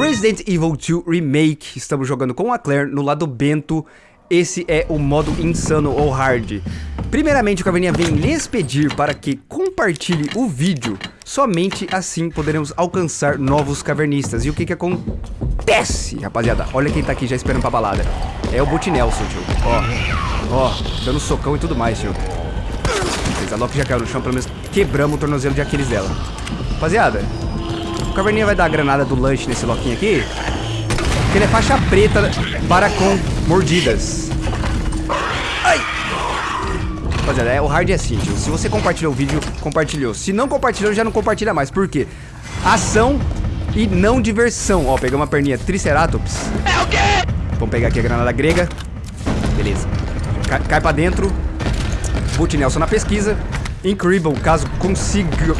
Resident Evil 2 Remake. Estamos jogando com a Claire no lado bento. Esse é o modo insano ou hard. Primeiramente, o Caverninha vem lhes pedir para que compartilhe o vídeo. Somente assim poderemos alcançar novos cavernistas. E o que que acontece, rapaziada? Olha quem tá aqui já esperando pra balada. É o Boot Nelson, tio. Ó, ó, dando socão e tudo mais, tio. A Loki já caiu no chão, pelo menos quebramos o tornozelo de Aquiles dela. Rapaziada, o Caverninha vai dar a granada do lanche nesse Loquinho aqui. Porque ele é faixa preta para com mordidas. Ai! Rapaziada, é, o hard é assim, tio. Se você compartilhou o vídeo, compartilhou. Se não compartilhou, já não compartilha mais. Por quê? Ação e não diversão. Ó, pegamos uma perninha Triceratops. É o quê? Vamos pegar aqui a granada grega. Beleza. Cai, cai pra dentro. Boot Nelson na pesquisa. Incrível, caso consiga...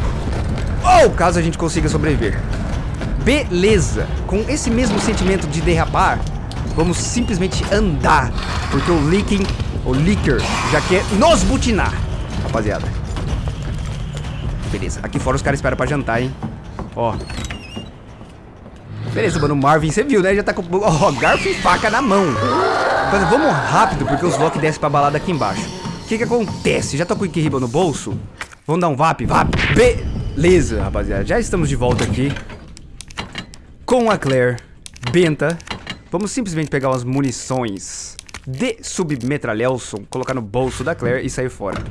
Ou caso a gente consiga sobreviver. Beleza. Com esse mesmo sentimento de derrapar, vamos simplesmente andar. Porque o Leaking, o Leaker, já quer nos butinar. Rapaziada. Beleza. Aqui fora os caras esperam pra jantar, hein. Ó. Beleza, mano. Marvin, você viu, né? Já tá com ó, garfo e faca na mão. Mas vamos rápido, porque os Loki descem pra balada aqui embaixo. O que que acontece? Já tô com o Ikiriba no bolso? Vamos dar um VAP? VAP! Beleza, rapaziada. Já estamos de volta aqui. Com a Claire. Benta. Vamos simplesmente pegar umas munições de submetralhelson, colocar no bolso da Claire e sair fora.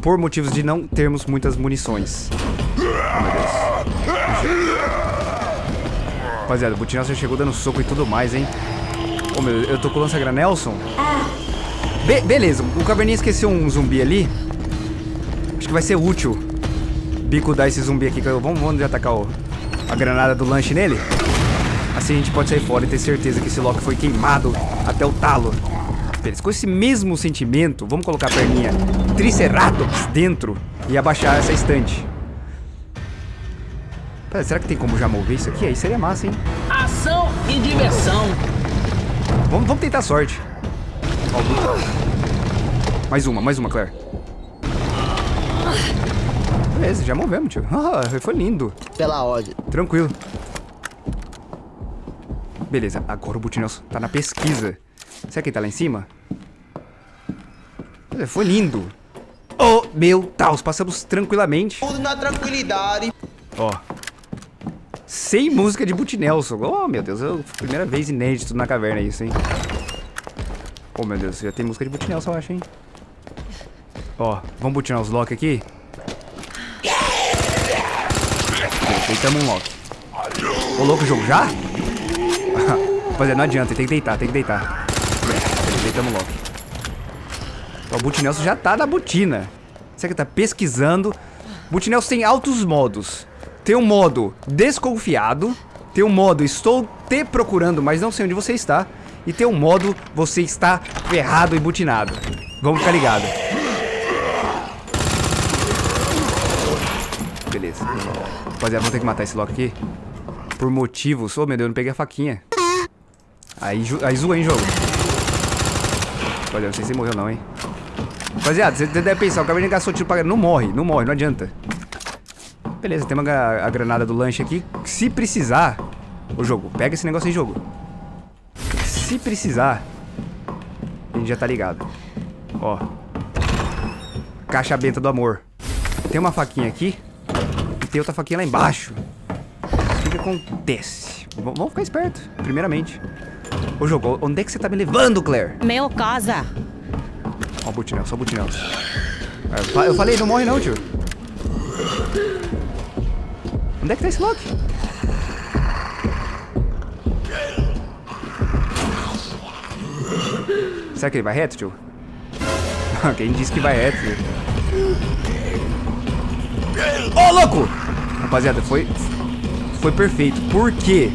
Por motivos de não termos muitas munições. Oh. Rapaziada, o Butinel já chegou dando soco e tudo mais, hein? Oh, meu, eu tô com o lança-granelson? Be beleza, o Caverninha esqueceu um zumbi ali. Acho que vai ser útil bicudar esse zumbi aqui. Vamos, vamos atacar o, a granada do lanche nele? Assim a gente pode sair fora e ter certeza que esse Loki foi queimado até o talo. Beleza, com esse mesmo sentimento, vamos colocar a perninha Triceratops dentro e abaixar essa estante. Pera, será que tem como já mover isso aqui? Aí seria massa, hein? Ação e diversão. Vamos, vamos tentar a sorte. Ó, mais uma, mais uma, Claire. Beleza, já movemos, tio. Ah, foi lindo. Pela ordem. Tranquilo. Beleza, agora o Butinelson tá na pesquisa. Será que ele tá lá em cima? Foi lindo. Oh, meu Deus, passamos tranquilamente. Tudo na tranquilidade. Ó. Sem música de Butinelson. Oh, meu Deus, eu, primeira vez inédito na caverna isso, hein. Oh, meu Deus, já tem música de Butinelson, eu acho, hein. Ó, vamos butinar os Loki aqui? Deitamos um Loki. Ô, louco, jogo já? Rapaziada, não adianta, tem que deitar, tem que deitar. Deitamos Loki. Ó, o Butinelson já tá na botina. Será que tá pesquisando? Butinelson tem altos modos. Tem um modo desconfiado. Tem um modo estou te procurando, mas não sei onde você está. E tem um modo você está ferrado e butinado. Vamos ficar ligado. Beleza. Rapaziada, vamos ter que matar esse Loki aqui. Por motivos... Ô, oh, meu Deus, eu não peguei a faquinha. Aí, aí zoou, hein, jogo. Rapaziada, não sei se morreu não, hein. Rapaziada, você deve pensar, o caverninha gastou tiro pra... Não morre, não morre, não adianta. Beleza, tem uma, a granada do lanche aqui. Se precisar... Ô, jogo, pega esse negócio aí, jogo. Se precisar... A gente já tá ligado. Ó. Caixa benta do amor. Tem uma faquinha aqui tem outra faquinha lá embaixo. O que, acontece? V vamos ficar esperto, primeiramente. Ô, jogo, onde é que você tá me levando, Claire? Meu casa. Ó o butinel, só o butinel. É, eu falei, não morre não, tio. Onde é que tá esse Loki? Será que ele vai reto, tio? Quem disse que vai reto, tio? Ô, oh, louco! Rapaziada, foi... Foi perfeito. Por quê?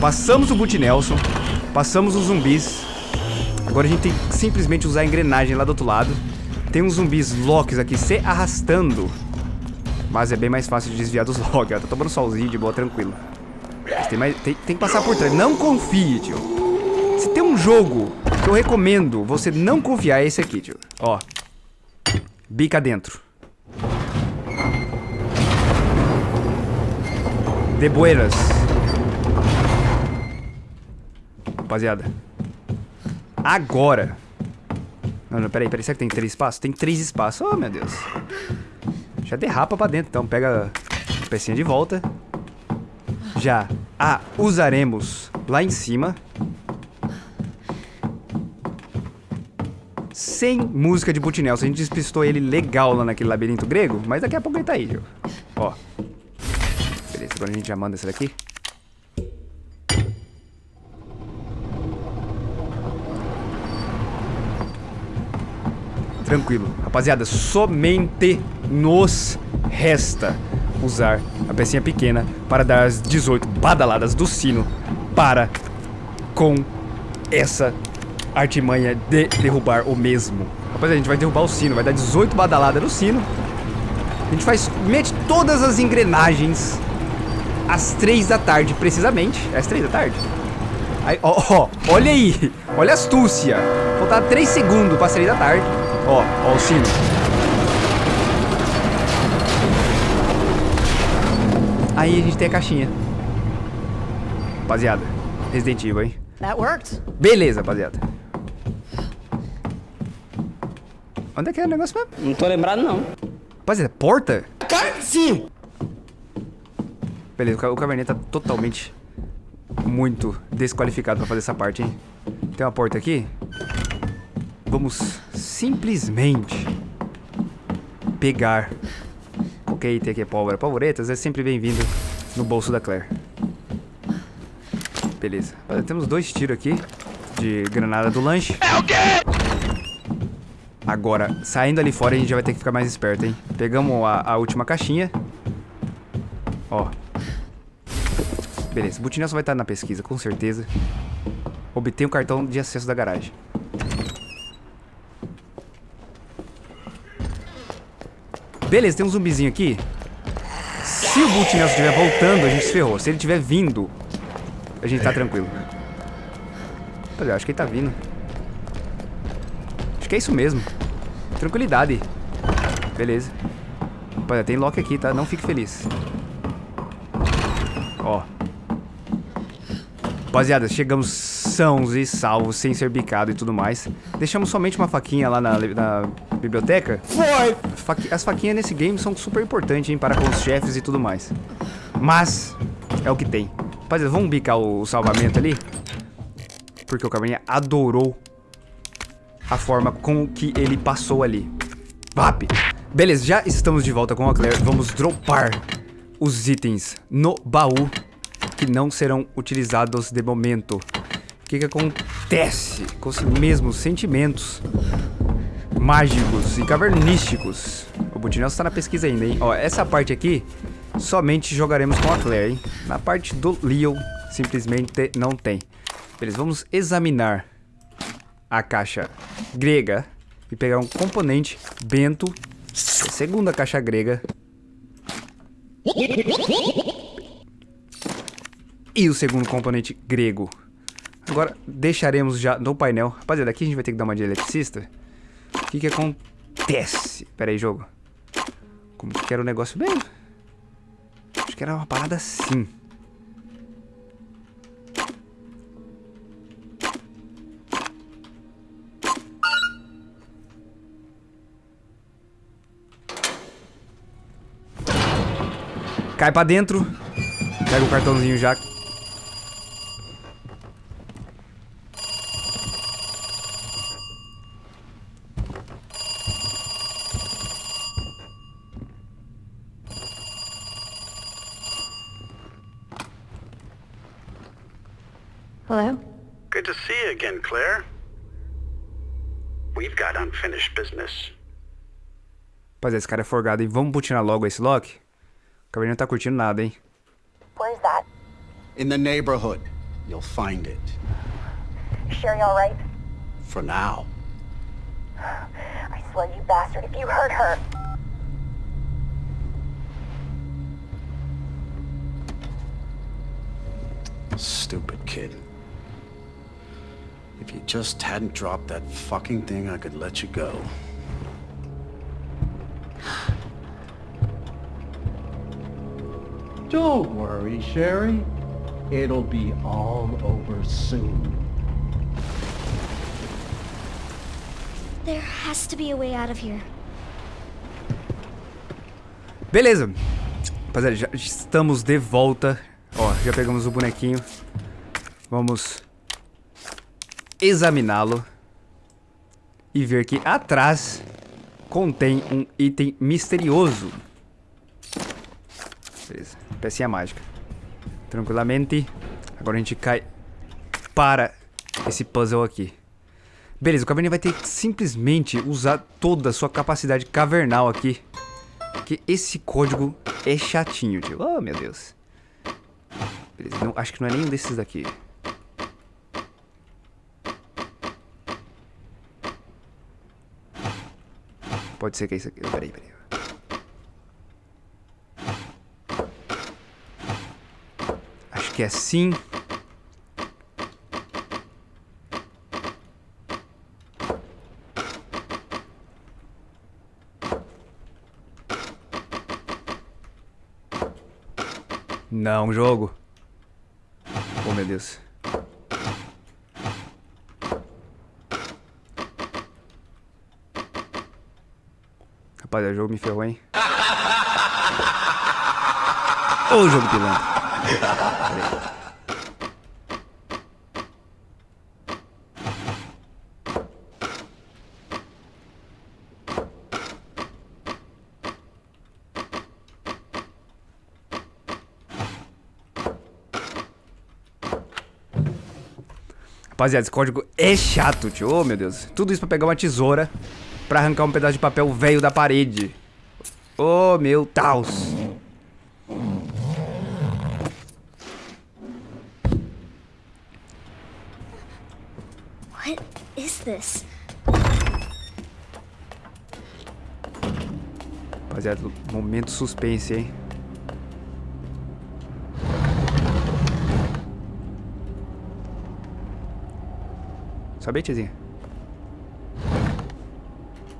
Passamos o Boot Nelson. Passamos os zumbis. Agora a gente tem que simplesmente usar a engrenagem lá do outro lado. Tem uns zumbis locks aqui se arrastando. Mas é bem mais fácil de desviar dos locks. Tá tomando solzinho de boa, tranquilo. Tem, mais, tem, tem que passar por trás. Não confie, tio. Se tem um jogo que eu recomendo você não confiar, é esse aqui, tio. Ó. Bica dentro. De buenas. rapaziada. Agora. Não, não, peraí, peraí. Será que tem três espaços? Tem três espaços. Oh, meu Deus. Já derrapa pra dentro. Então pega a pecinha de volta. Já a usaremos lá em cima. Sem música de Butinel. A gente despistou ele legal lá naquele labirinto grego. Mas daqui a pouco ele tá aí, viu? Ó. Beleza, agora a gente já manda essa daqui. Tranquilo. Rapaziada, somente nos resta usar a pecinha pequena para dar as 18 badaladas do sino para com essa artimanha de derrubar o mesmo. Rapaziada, a gente vai derrubar o sino, vai dar 18 badaladas no sino. A gente faz, mete todas as engrenagens às 3 da tarde, precisamente. É às 3 da tarde? Aí, ó, ó, olha aí, olha a astúcia. Faltava 3 segundos para as 3 da tarde. Ó, ó o sino. Aí a gente tem a caixinha. Rapaziada, Resident Evil, hein? That worked. Beleza, rapaziada. Onde é que é o negócio mesmo? Não tô lembrado, não. Rapaziada, porta? Sim. Beleza, o ca- o Caverninha tá totalmente muito desqualificado pra fazer essa parte, hein? Tem uma porta aqui. Vamos simplesmente pegar qualquer item aqui, pólvora. Polvoretas é sempre bem-vindo no bolso da Claire. Beleza. Rapaziada, Temos dois tiros aqui de granada do lanche. É o quê? Agora, saindo ali fora, a gente já vai ter que ficar mais esperto, hein? Pegamos a, a última caixinha. Ó. Beleza, o Butinelson vai estar na pesquisa, com certeza. Obtém o cartão de acesso da garagem. Beleza, tem um zumbizinho aqui. Se o Butinelson estiver voltando, a gente se ferrou. Se ele estiver vindo, a gente tá tranquilo. Rapaziada, acho que ele tá vindo. Acho que é isso mesmo. Tranquilidade. Beleza. Rapaziada, tem lock aqui, tá? Não fique feliz. Rapaziada, chegamos sãos e salvos, sem ser bicado e tudo mais. Deixamos somente uma faquinha lá na, na biblioteca. Foi. Faqui- As faquinhas nesse game são super importantes, hein, para com os chefes e tudo mais. Mas, é o que tem. Rapaziada, vamos bicar o, o salvamento ali? Porque o Caverninha adorou a forma com que ele passou ali. Vap! Beleza, já estamos de volta com a Claire. Vamos dropar os itens no baú que não serão utilizados de momento. O que que acontece com os mesmos sentimentos mágicos e cavernísticos? O Butinelson está na pesquisa ainda, hein? Ó, essa parte aqui somente jogaremos com a Claire, hein? Na parte do Leon, simplesmente não tem. Beleza, vamos examinar a caixa grega e pegar um componente bento, a segunda caixa grega e o segundo componente grego. Agora deixaremos já no painel. Rapaziada, aqui a gente vai ter que dar uma de eletricista. O que que acontece? Pera aí, jogo. Como que era o negócio mesmo? Acho que era uma parada assim. Cai pra dentro. Pega o cartãozinho já. Rapaziada, esse cara é forgado, hein? Vamos butinar logo esse lock? O Caverninha não tá curtindo nada, hein? Where's that? In the neighborhood, you'll find it. Sherry all right? For now. I swear, you bastard, if you hurt her... Stupid kid. If you just hadn't dropped that fucking thing, I could let you go. Don't worry, Sherry. It'll be all over soon. There has to be a way out of here. Beleza. Rapaziada, já estamos de volta. Ó, já pegamos o bonequinho. Vamos examiná-lo. E ver que atrás contém um item misterioso. Beleza pecinha mágica. Tranquilamente. Agora a gente cai para esse puzzle aqui. Beleza, o Caverninha vai ter que simplesmente usar toda a sua capacidade cavernal aqui. Porque esse código é chatinho, tio. Oh, meu Deus. Beleza, não, acho que não é nenhum desses daqui. Pode ser que é isso aqui. Peraí, peraí. Acho que é sim. Não, jogo. Oh, meu Deus. Rapaz, o jogo me ferrou, hein? Ô, jogo pilantra. Rapaziada, esse código é chato, tio. Oh, meu Deus. Tudo isso pra pegar uma tesoura pra arrancar um pedaço de papel velho da parede. Oh, meu Deus. What is this? Rapaziada, momento suspense, hein? Sobe aí, tiazinha.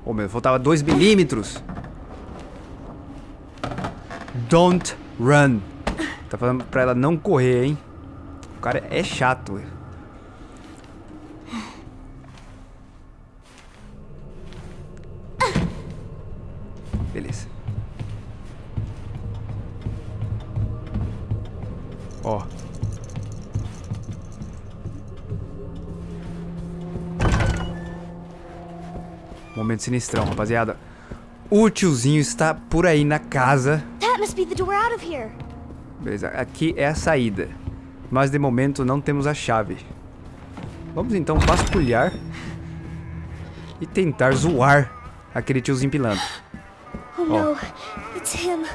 Ô, meu, faltava 2 milímetros. Don't run. Tá falando pra ela não correr, hein? O cara é chato, velho. Momento sinistrão, rapaziada. O tiozinho está por aí na casa. Beleza, aqui é a saída. Mas de momento não temos a chave. Vamos então vasculhar e tentar zoar aquele tiozinho pilantra. Oh no, it's him.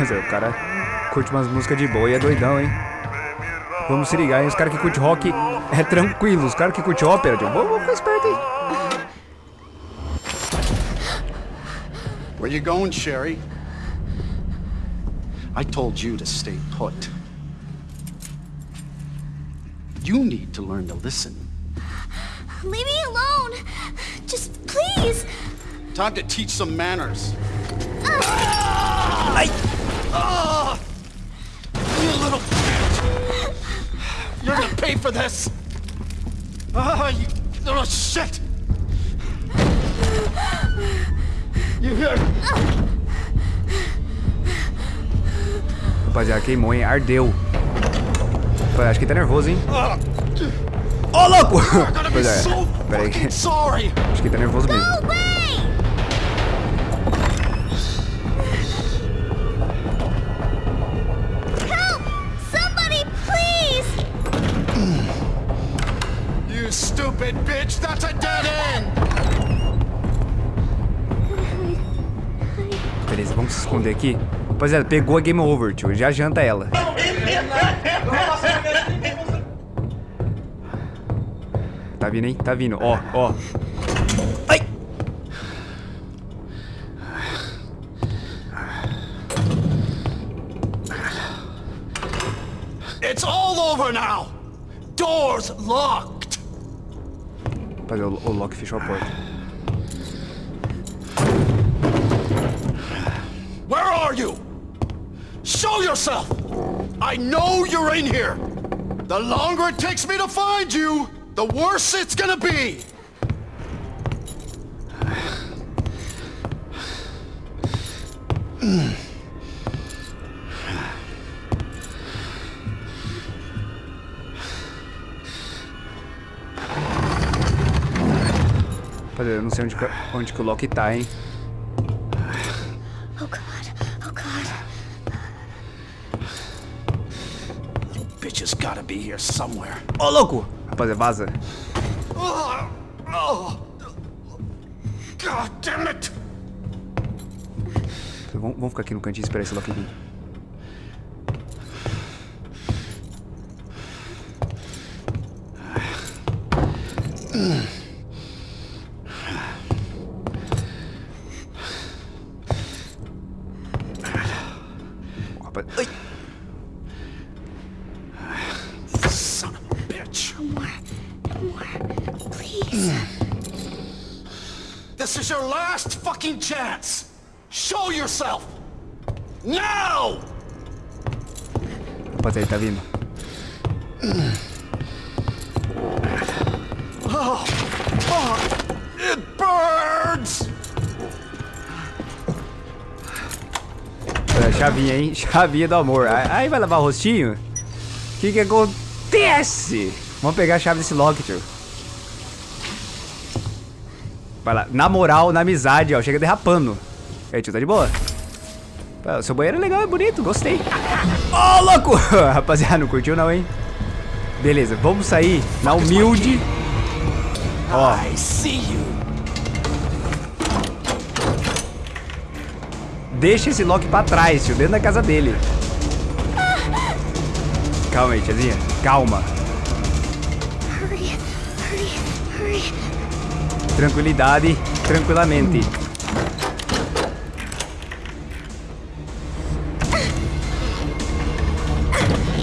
Mas é, o cara curte umas músicas de boa e é doidão, hein? Vamos se ligar, hein? Os caras que curtem rock é tranquilo. Os caras que curtem ópera, tio, vamos ficar esperto aí. Where you going, Sherry? I told you to stay put. You need to learn to listen. Leave me alone. Just please. Time to teach some manners. Ai! Ah! You little bitch! You're gonna pay for this! Ah, you little shit! You hear? Rapaziada, queimou, hein? Ardeu. Rapaziada, acho que tá nervoso, hein? Ah, Ô, louco! Be Pois é, so pera aí. fucking sorry! Acho que tá nervoso mesmo. Stupid bitch! That's a dead end! Beleza, vamos se esconder aqui. Rapaziada, pegou a game over, tio. Já janta ela. Tá vindo, hein? Tá vindo. Ó, ó. Ai! It's all over now! Doors locked! Rapaziada, o, o Loki fechou a porta. Where are you? Show yourself! I know you're in here! The longer it takes me to find you, the worse it's gonna be! Rapaziada, eu não sei onde, que- onde que o Loki tá, hein? Oh god. Oh god. Bitch has gotta be here somewhere. Ô, louco! Rapaziada, vaza. Oh, oh. God damn it! Vamos, vamos ficar aqui no cantinho e esperar esse Loki vir. This is your last fucking chance! Show yourself! Now! rapaziada, ele tá vindo. It burns! É, chavinha, hein? Chavinha do amor. Aí vai lavar o rostinho? O que que acontece? Vamos pegar a chave desse lock, tio. Vai lá. Na moral, na amizade, ó. Chega derrapando. E aí, tio, tá de boa? Pô, seu banheiro é legal, é bonito. Gostei. Ô, louco! Rapaziada, não curtiu não, hein? Beleza, vamos sair na humilde. Ó, I see you! deixa esse Loki pra trás, tio. Dentro da casa dele. Calma aí, tiazinha. Calma. Hurry. Hurry. Hurry. Tranquilidade, tranquilamente.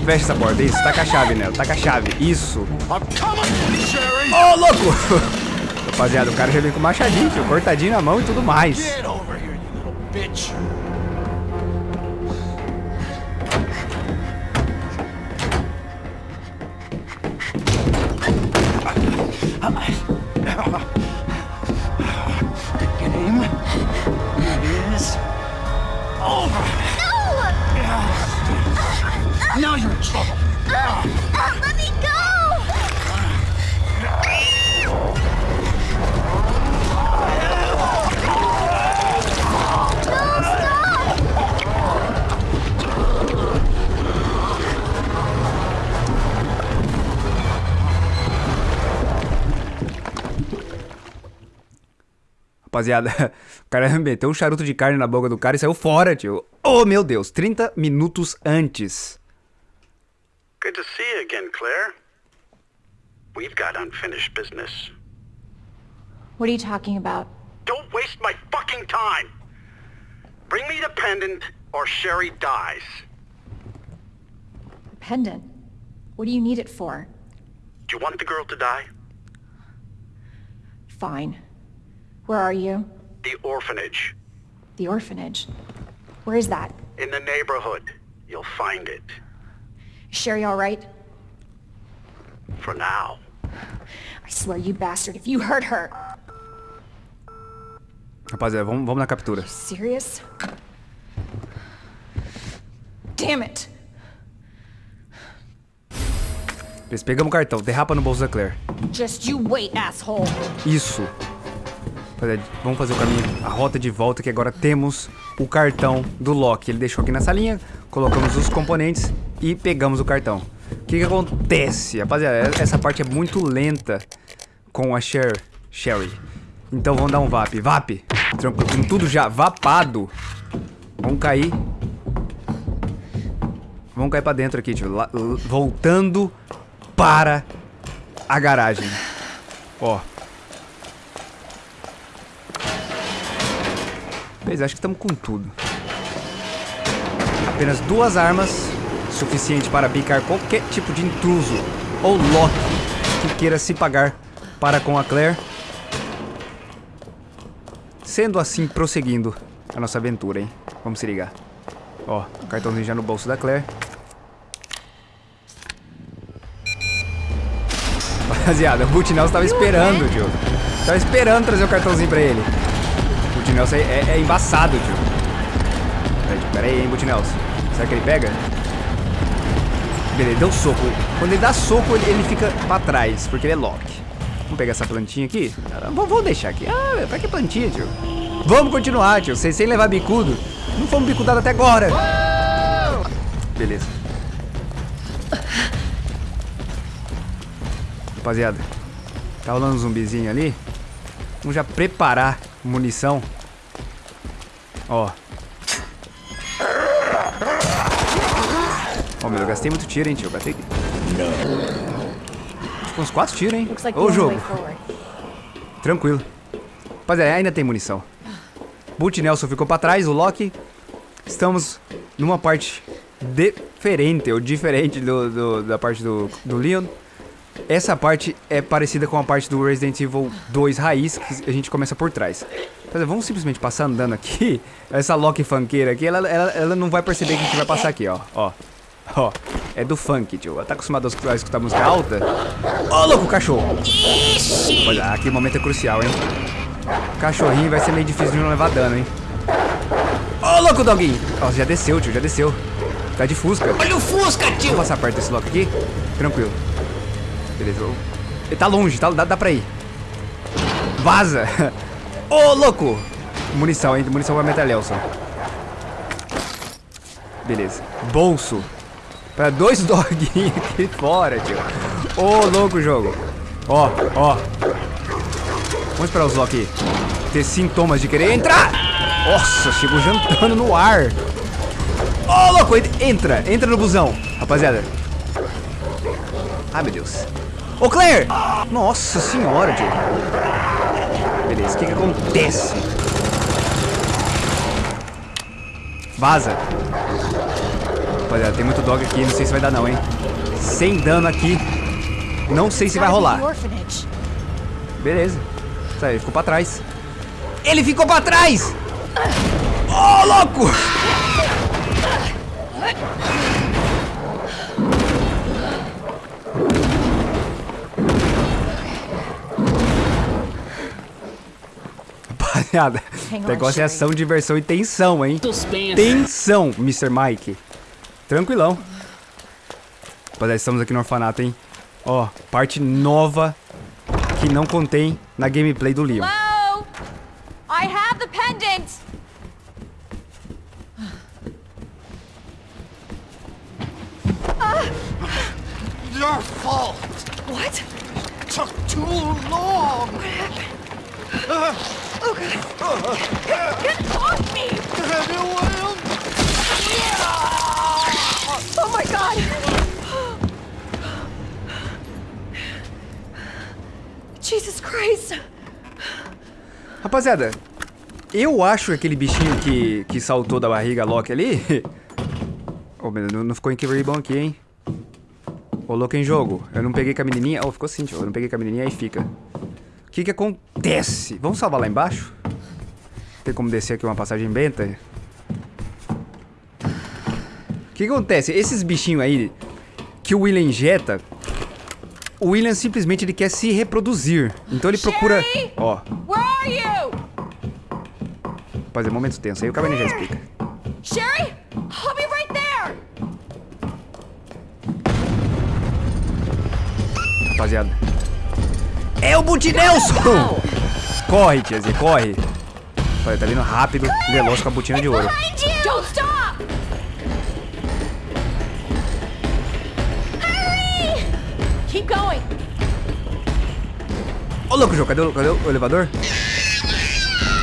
Fecha essa porta, isso. Taca a chave nela, taca a chave. Isso. Ô, louco! Rapaziada, o cara já vem com machadinho, tio, cortadinho na mão e tudo mais. Rapaziada, o cara meteu um charuto de carne na boca do cara e saiu fora, tio. Oh, meu Deus, 30 minutos antes. Good to see you again, Claire. We've got unfinished business. What are you talking about? Don't waste my fucking time! Bring me the pendant, or Sherry dies. Pendant? What do you need it for? Do you want the girl to die? Fine. Where are you? The orphanage. The orphanage. Where is that? In the neighborhood. You'll find it. Is Sherry all right? For now. I swear, you bastard, if you hurt her. Rapaziada, vamos, vamos na captura. Serious? Damn it! Eles pegamos o cartão, derrapa no bolso da Claire. Just you wait, asshole! Isso. Rapaziada, Vamos fazer o caminho, a rota de volta, que agora temos o cartão do Loki. Ele deixou aqui nessa linha, colocamos os componentes e pegamos o cartão. O que que acontece? Rapaziada, essa parte é muito lenta com a Cher, Sherry. Então vamos dar um VAP. VAP! Tranquilo, tudo já vapado. Vamos cair. Vamos cair pra dentro aqui, tio. Voltando para a garagem. Ó. Beleza, acho que estamos com tudo. Apenas duas armas, suficiente para bicar qualquer tipo de intruso ou Loki que queira se pagar para com a Claire. Sendo assim, prosseguindo a nossa aventura, hein? Vamos se ligar. Ó, cartãozinho já no bolso da Claire. Rapaziada, o Boot Nelson tava esperando, tio. Tava esperando trazer o cartãozinho pra ele. O Boot Nelson é, é, é embaçado, tio. Pera, aí, hein, Boot Nelson. Será que ele pega? Beleza, ele deu soco. Quando ele dá soco, ele, ele fica pra trás, porque ele é lock. Vamos pegar essa plantinha aqui? Vamos deixar aqui. Ah, pra que plantinha, tio? Vamos continuar, tio. Sem, sem levar bicudo. Não fomos bicudados até agora. Beleza. Rapaziada, tá rolando um zumbizinho ali. Vamos já preparar munição. Ó. Ó, meu, eu gastei muito tiro, hein, tio. Eu gastei. Tipo, uns quatro tiros, hein? Ô, only jogo. Tranquilo. Rapaziada, ainda tem munição. Boot Nelson ficou pra trás, o Loki. Estamos numa parte diferente, ou diferente do, do- da parte do, do Leon. Essa parte é parecida com a parte do Resident Evil 2 raiz, que a gente começa por trás. Vamos simplesmente passar andando aqui. Essa Loki funkeira aqui, ela, ela, ela não vai perceber que a gente vai passar aqui, ó. Ó. Ó. É do funk, tio. Ela tá acostumada a escutar- música alta. Ô, louco, cachorro! Olha, aquele momento é crucial, hein? Cachorrinho vai ser meio difícil de não levar dano, hein? Ô, louco, doguinho! Ó, já desceu, tio, já desceu. Tá de fusca. Olha o Fusca, tio! Vamos passar perto desse loco aqui? Tranquilo. Beleza. ô. Ele tá longe, tá? Dá, dá pra ir. Vaza! Ô, louco! Munição, hein? Munição pra metralhelson. Beleza. Bolso. Pra dois doguinhos aqui fora, tio. Ô, louco jogo. Ó, ó. Vamos esperar os Loki ter sintomas de querer entrar. Nossa, chegou jantando no ar. Ô, louco, ent- entra, entra no busão. Rapaziada. Ai, meu Deus. Ô, Claire! Nossa senhora, tio. Beleza, o que que acontece? Vaza. Rapaziada, tem muito dog aqui, não sei se vai dar não, hein. Sem dano aqui. Não sei se vai rolar. Beleza. Aí, ele ficou pra trás. Ele ficou pra trás! Ô, louco! Rapaziada, on, negócio é ação, diversão e tensão, hein? Suspense. Tensão, Mr. Mike. Tranquilão. Rapaziada, estamos aqui no orfanato, hein? Ó, parte nova que não contém na gameplay do Leon. Hello? I have the pendant. Your fault. What? Took too long. Get off me! Anyone? Oh my god! Jesus Christ! Rapaziada, eu acho aquele bichinho que, que saltou da barriga Loki ali. Ô, meu, não, não ficou em bom aqui, hein? Ô, louco em jogo. Eu não peguei com a menininha. Oh, ficou sim, tio. Eu não peguei com a menininha, aí fica. O que que acontece? Vamos salvar lá embaixo? Tem como descer aqui uma passagem benta? O que que acontece? Esses bichinhos aí que o William injeta, o William simplesmente ele quer se reproduzir. Então ele procura... Ó? Rapaziada, momento tenso. Aí o Cabernet já explica. Sherry? I'll be right there! Rapaziada. É o Boot Nelson! corre, tiazinha, corre. Rapaziada, tá vindo rápido, veloz com a botina de ouro. Keep going. Ô, louco, João, cadê, cadê o elevador?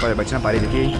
Olha, bati na parede aqui,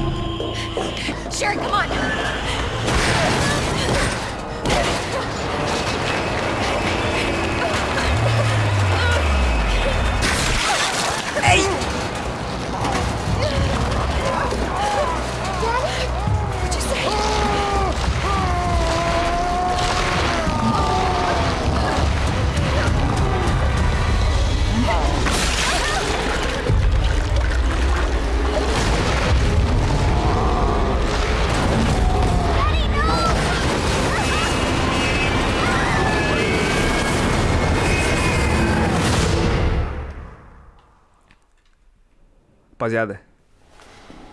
Rapaziada.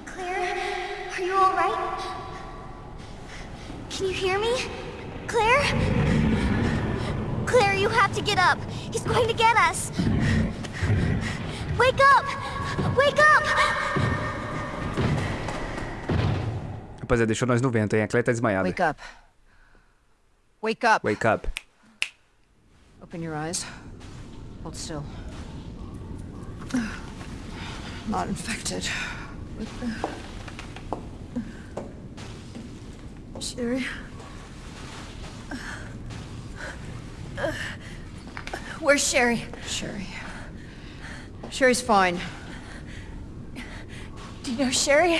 Claire, are you alright? Can you hear me? Claire? Claire, you have to get up. He's going to get us. Wake up! Wake up! Rapaziada, deixou nós no vento, hein? A Claire tá desmaiada. Wake up. Wake up. Wake up. Open your eyes. Hold still. Not infected. Sherry. Where's Sherry? Sherry. Sherry's fine. Do you know Sherry?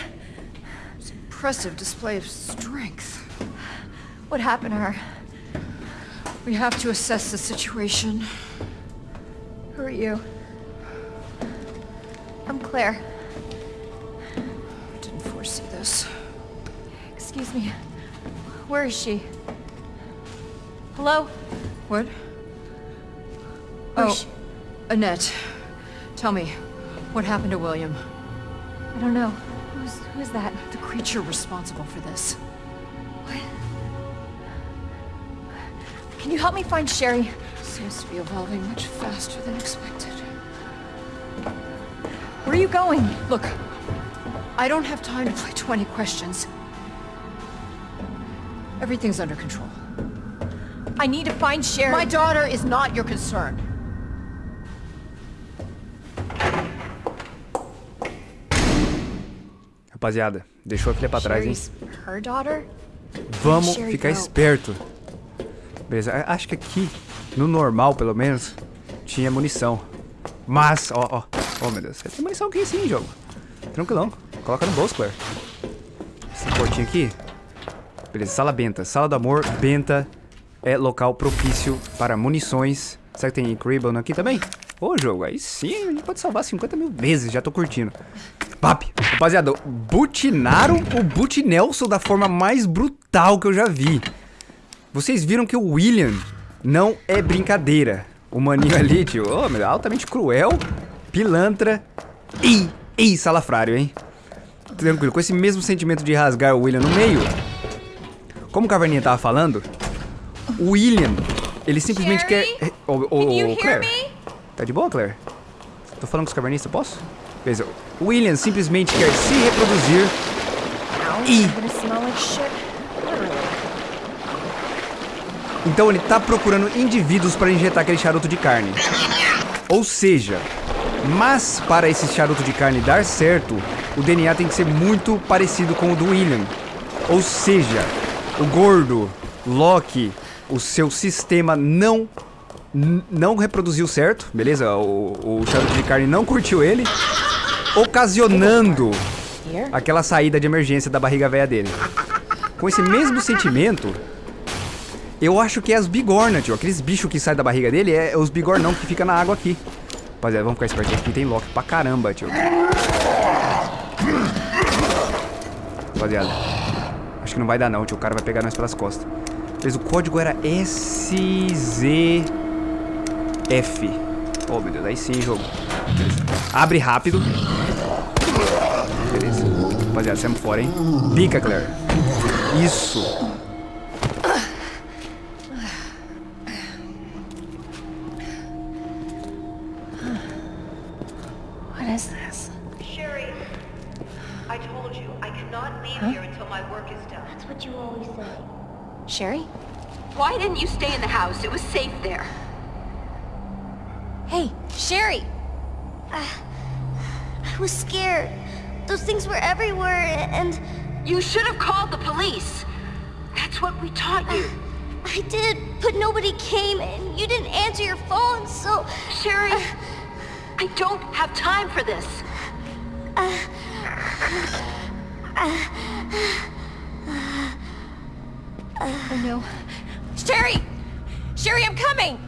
Impressive display of strength. What happened to her? We have to assess the situation. Who are you? I'm Claire. I didn't foresee this. Excuse me. Where is she? Hello? What? Where's Oh? Annette. Tell me, what happened to William? I don't know. Who's who's that? The creature responsible for this. What? Can you help me find Sherry? Seems to be evolving much faster than expected. Where are you going? Look, I don't have time to play 20 questions. Everything's under control. I need to find Sherry. My daughter is not your concern. Rapaziada, deixou a filha pra trás, hein? Sherry's her daughter? Vamos Sherry ficar go? esperto. Beleza, acho que aqui, no normal pelo menos, tinha munição. Mas, ó, ó. Oh, meu Deus, tem munição aqui sim, jogo. Tranquilão. Coloca no bolso, Claire. Portinho aqui. Beleza, sala benta. Sala do amor, benta é local propício para munições. Será que tem Cribbon aqui também? Ô, jogo, aí sim, a gente pode salvar 50 mil vezes, já tô curtindo. Pap, rapaziada, butinaram o Boot Nelson da forma mais brutal que eu já vi. Vocês viram que o William não é brincadeira. O maninho ali, tio, oh, meu, altamente cruel, pilantra e, e salafrário, hein? Tranquilo, com esse mesmo sentimento de rasgar o William no meio. Como o Caverninha tava falando, o William, ele simplesmente Jerry? quer... Ô, ô, hear Claire, me? tá de boa, Claire? Tô falando com os cavernistas, posso? Beleza. O William simplesmente quer se reproduzir e. Então ele tá procurando indivíduos para injetar aquele charuto de carne. Ou seja, mas para esse charuto de carne dar certo, o DNA tem que ser muito parecido com o do William. Ou seja, o gordo, Loki, o seu sistema não não reproduziu certo, beleza? O, o charuto de carne não curtiu ele, ocasionando aquela saída de emergência da barriga velha dele. Com esse mesmo sentimento, eu acho que é as bigorna, tio. Aqueles bichos que saem da barriga dele é os bigornão que fica na água aqui. Rapaziada, vamos ficar esperto aqui. Tem Loki pra caramba, tio. Rapaziada, acho que não vai dar não, tio. O cara vai pegar nós pelas costas. Mas o código era SZF. Oh, meu Deus. Aí sim, jogo. Beleza. Abre rápido. Beleza. Rapaziada, saímos fora, hein? Pica, Claire. Isso. Sherry? Why didn't you stay in the house? It was safe there. Hey, Sherry! Uh, I was scared. Those things were everywhere, and You should have called the police. That's what we taught you. Uh, I did, but nobody came, and you didn't answer your phone, so... Sherry, uh, I don't have time for this. Oh no. Sherry! Sherry, I'm coming!